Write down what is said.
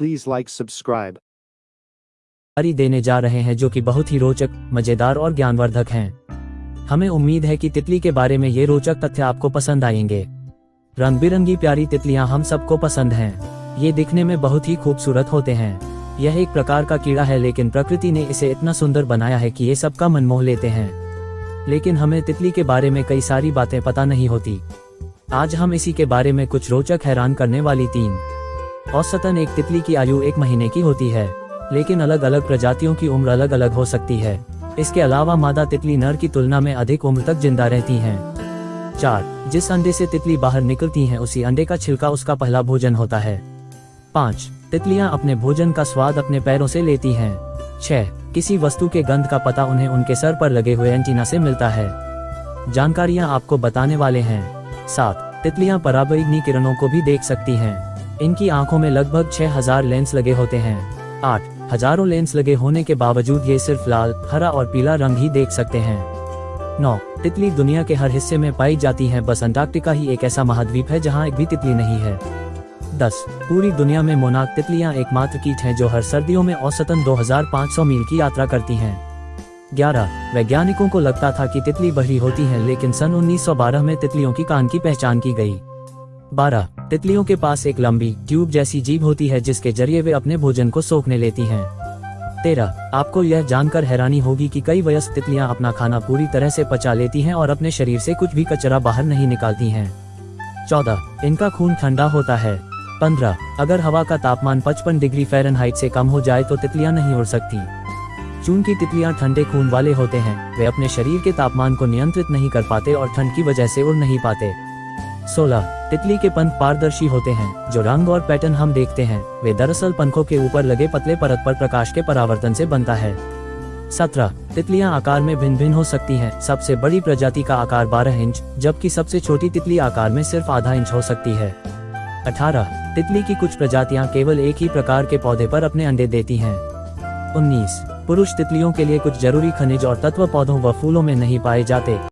Please like subscribe. जानकारी देने जा रहे हैं जो कि बहुत ही रोचक, मज़ेदार और ज्ञानवर्धक हैं। हमें उम्मीद है कि तितली के बारे में ये रोचक तथ्य आपको पसंद आएँगे। रंग बिरंगी प्यारी तितलियाँ हम सबको पसंद हैं। ये दिखने में बहुत ही खूबसूरत होते हैं। यह एक प्रकार का कीड़ा है लेकिन प्रकृति ने इसे इतना सुंदर बनाया है कि ये सबका मन मोह लेते हैं। लेकिन हमें तितली के बारे में कई सारी बातें पता नहीं होती। आज हम इसी के बारे में कुछ रोचक हैरान करने वाली तीन औसतन एक तितली की आयु एक महीने की होती है, लेकिन अलग अलग प्रजातियों की उम्र अलग अलग हो सकती है। इसके अलावा मादा तितली नर की तुलना में अधिक उम्र तक ज़िंदा रहती हैं। चार, जिस अंडे से तितली बाहर निकलती हैं, उसी अंडे का छिलका उसका पहला भोजन होता है। पाँच, तितलियाँ अपने भोजन का स्वाद अपने पैरों से लेती हैं। छह, किसी वस्तु के गंध का पता उन्हें उनके सर पर लगे हुए एंटीना से मिलता है। जानकारियाँ आपको बताने वाले हैं। सात, तितलियाँ पराबैंगनी किरणों को भी देख सकती हैं। इनकी आँखों में लगभग 6000 लेंस लगे होते हैं। आठ, हज़ारों लेंस लगे होने के बावजूद ये सिर्फ़ लाल, हरा और पीला रंग ही देख सकते हैं। नौ, तितली दुनिया के हर हिस्से में पाई जाती है, बस अंटार्कटिका ही एक ऐसा महाद्वीप है जहाँ एक भी तितली नहीं है। दस, पूरी दुनिया में मोनाक तितलियाँ एकमात्र कीट हैं जो हर सर्दियों में औसतन 2500 मील की यात्रा करती हैं। 11 वैज्ञानिकों को लगता था कि तितली बहरी होती हैं, लेकिन सन 1912 में तितलियों की कान की पहचान की गई। 12 तितलियों के पास एक लंबी ट्यूब जैसी जीभ होती है जिसके ज़रिए वे अपने भोजन को सोखने लेती हैं। तेरह, आपको यह जानकर हैरानी होगी कि कई वयस्क तितलियाँ अपना खाना पूरी तरह से पचा लेती हैं और अपने शरीर से कुछ भी कचरा बाहर नहीं निकालती हैं। चौदह, इनका खून ठंडा होता है। पंद्रह, अगर हवा का तापमान 55 डिग्री फ़ारेनहाइट से कम हो जाए तो तितलियाँ नहीं उड़ सकती। चूँकि तितलियाँ ठंडे खून वाले होते हैं, वे अपने शरीर के तापमान को नियंत्रित नहीं कर पाते और ठंड की वजह से उड़ नहीं पाते। 16. तितली के पंख पारदर्शी होते हैं, जो रंग और पैटर्न हम देखते हैं, वे दरअसल पंखों के ऊपर लगे पतले परत पर प्रकाश के परावर्तन से बनता है 17. तितलियाँ आकार में भिन्न भिन्न हो सकती हैं, सबसे बड़ी प्रजाति का आकार 12 इंच, जबकि सबसे छोटी तितली आकार में सिर्फ़ आधा इंच हो सकती है 18. तितली की कुछ प्रजातियाँ केवल एक ही प्रकार के पौधे पर अपने अंडे देती हैं 19. पुरुष तितलियों के लिए कुछ ज़रूरी खनिज और तत्व पौधों व फूलों में नहीं पाए जाते